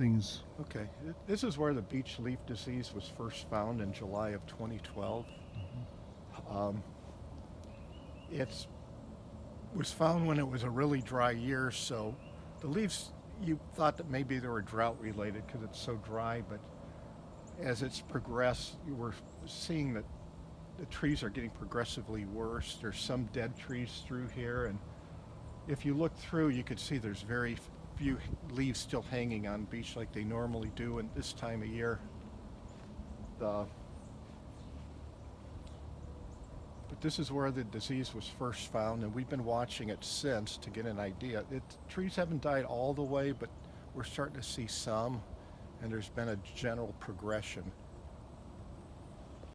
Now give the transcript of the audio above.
things. Okay, this is where the beech leaf disease was first found in July of 2012. Um, it's was found when it was a really dry year, so the leaves you thought that maybe they were drought related because it's so dry, but as it's progressed, you were seeing that the trees are getting progressively worse. There's some dead trees through here, and if you look through, you could see there's very few leaves still hanging on beech like they normally do in this time of year. The, but this is where the disease was first found, and we've been watching it since to get an idea. It, trees haven't died all the way, but we're starting to see some, and there's been a general progression.